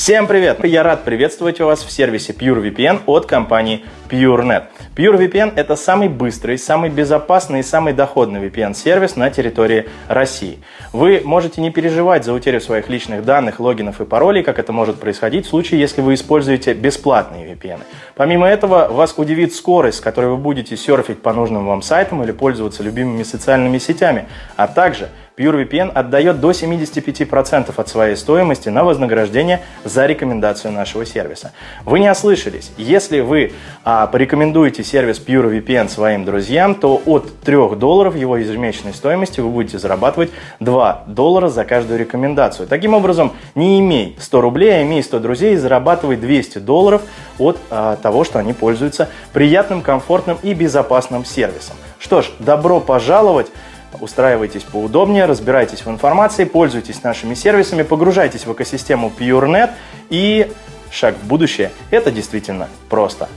Всем привет! Я рад приветствовать вас в сервисе PureVPN от компании PureNet. PureVPN – это самый быстрый, самый безопасный и самый доходный VPN-сервис на территории России. Вы можете не переживать за утерю своих личных данных, логинов и паролей, как это может происходить в случае, если вы используете бесплатные VPN. Помимо этого, вас удивит скорость, с которой вы будете серфить по нужным вам сайтам или пользоваться любимыми социальными сетями, а также PureVPN отдает до 75% от своей стоимости на вознаграждение за рекомендацию нашего сервиса. Вы не ослышались. Если вы а, порекомендуете сервис PureVPN своим друзьям, то от 3 долларов его ежемесячной стоимости вы будете зарабатывать 2 доллара за каждую рекомендацию. Таким образом, не имей 100 рублей, а имей 100 друзей и зарабатывай 200 долларов от а, того, что они пользуются приятным, комфортным и безопасным сервисом. Что ж, добро пожаловать устраивайтесь поудобнее, разбирайтесь в информации, пользуйтесь нашими сервисами, погружайтесь в экосистему PureNet и шаг в будущее – это действительно просто.